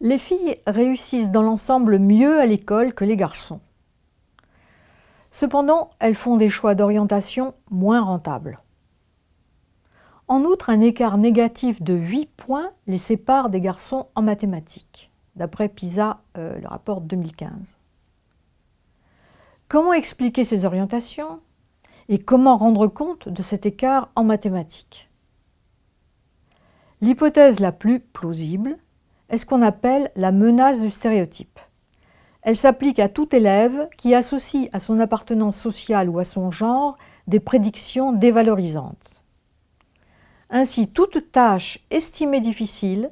Les filles réussissent dans l'ensemble mieux à l'école que les garçons. Cependant, elles font des choix d'orientation moins rentables. En outre, un écart négatif de 8 points les sépare des garçons en mathématiques, d'après PISA, euh, le rapport 2015. Comment expliquer ces orientations et comment rendre compte de cet écart en mathématiques? L'hypothèse la plus plausible est ce qu'on appelle la menace du stéréotype. Elle s'applique à tout élève qui associe à son appartenance sociale ou à son genre des prédictions dévalorisantes. Ainsi, toute tâche estimée difficile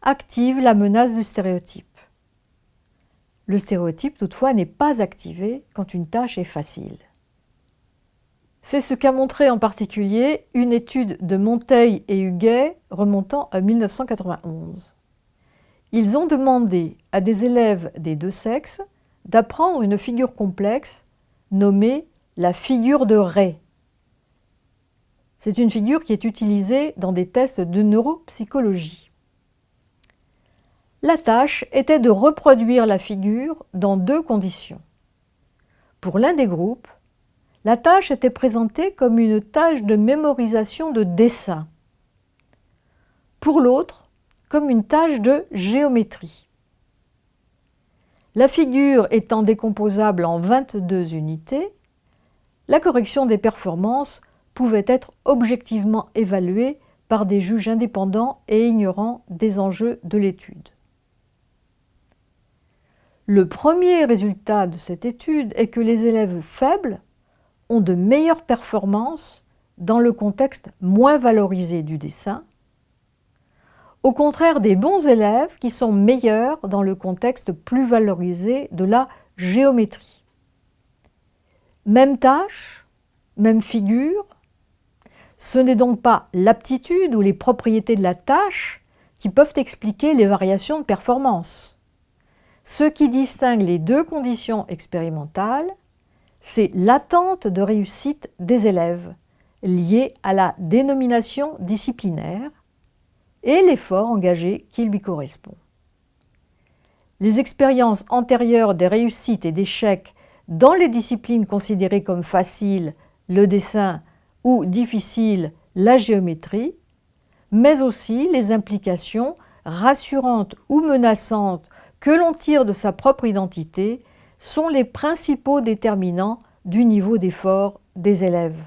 active la menace du stéréotype. Le stéréotype, toutefois, n'est pas activé quand une tâche est facile. C'est ce qu'a montré en particulier une étude de Monteil et Huguet remontant à 1991. Ils ont demandé à des élèves des deux sexes d'apprendre une figure complexe nommée la figure de Ray. C'est une figure qui est utilisée dans des tests de neuropsychologie. La tâche était de reproduire la figure dans deux conditions. Pour l'un des groupes, la tâche était présentée comme une tâche de mémorisation de dessin. Pour l'autre, comme une tâche de géométrie. La figure étant décomposable en 22 unités, la correction des performances pouvait être objectivement évaluée par des juges indépendants et ignorants des enjeux de l'étude. Le premier résultat de cette étude est que les élèves faibles ont de meilleures performances dans le contexte moins valorisé du dessin, au contraire des bons élèves qui sont meilleurs dans le contexte plus valorisé de la géométrie. Même tâche, même figure, ce n'est donc pas l'aptitude ou les propriétés de la tâche qui peuvent expliquer les variations de performance. Ce qui distingue les deux conditions expérimentales, c'est l'attente de réussite des élèves, liée à la dénomination disciplinaire, et l'effort engagé qui lui correspond. Les expériences antérieures des réussites et d'échecs dans les disciplines considérées comme faciles, le dessin, ou difficiles, la géométrie, mais aussi les implications rassurantes ou menaçantes que l'on tire de sa propre identité sont les principaux déterminants du niveau d'effort des élèves.